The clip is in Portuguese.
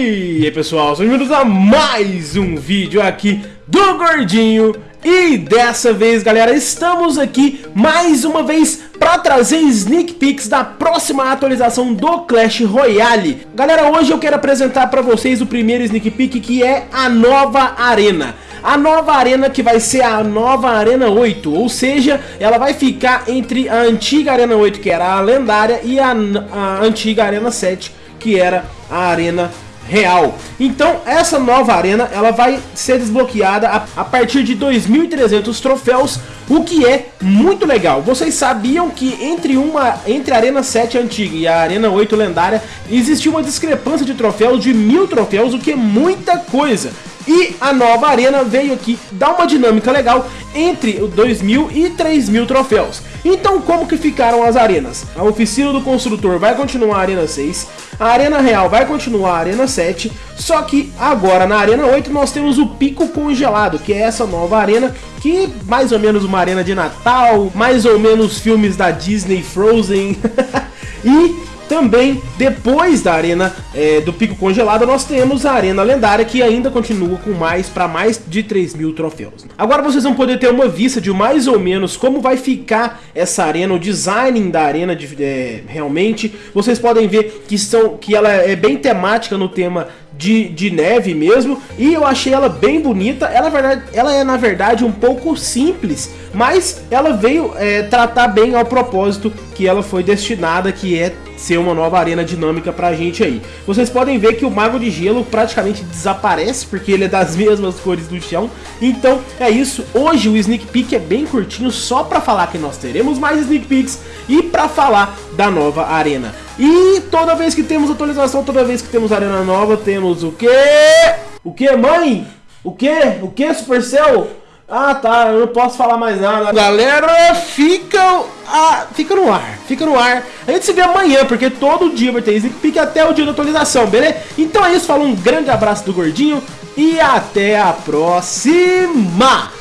E aí pessoal, sejam bem-vindos a mais um vídeo aqui do Gordinho. E dessa vez galera, estamos aqui mais uma vez para trazer sneak peeks da próxima atualização do Clash Royale. Galera, hoje eu quero apresentar para vocês o primeiro sneak peek que é a nova arena. A nova arena que vai ser a nova Arena 8, ou seja, ela vai ficar entre a antiga Arena 8, que era a lendária, e a, a antiga Arena 7, que era a Arena real. Então essa nova arena ela vai ser desbloqueada a, a partir de 2.300 troféus, o que é muito legal. Vocês sabiam que entre uma entre a Arena 7 antiga e a Arena 8 lendária existe uma discrepância de troféus de mil troféus, o que é muita coisa. E a nova arena veio aqui dar uma dinâmica legal entre 2.000 e 3.000 troféus. Então como que ficaram as arenas? A oficina do construtor vai continuar a arena 6, a arena real vai continuar a arena 7, só que agora na arena 8 nós temos o pico congelado, que é essa nova arena que mais ou menos uma arena de Natal, mais ou menos filmes da Disney Frozen. e também, depois da arena é, do pico congelado, nós temos a arena lendária que ainda continua com mais para mais de 3 mil troféus. Agora vocês vão poder ter uma vista de mais ou menos como vai ficar essa arena, o design da arena de, é, realmente. Vocês podem ver que, são, que ela é bem temática no tema de, de neve mesmo e eu achei ela bem bonita. Ela, verdade, ela é na verdade um pouco simples, mas ela veio é, tratar bem ao propósito que ela foi destinada, que é ser uma nova arena dinâmica pra gente aí. Vocês podem ver que o Mago de Gelo praticamente desaparece, porque ele é das mesmas cores do chão. Então é isso, hoje o Sneak Peek é bem curtinho, só pra falar que nós teremos mais Sneak Peeks e pra falar da nova arena. E toda vez que temos atualização, toda vez que temos arena nova, temos o quê? O que, mãe? O que? O que, Supercell? Ah, tá, eu não posso falar mais nada. Galera, fica, ah, fica no ar, fica no ar. A gente se vê amanhã, porque todo dia vai ter Sneak Peek até o dia da atualização, beleza? Então é isso, fala um grande abraço do Gordinho e até a próxima!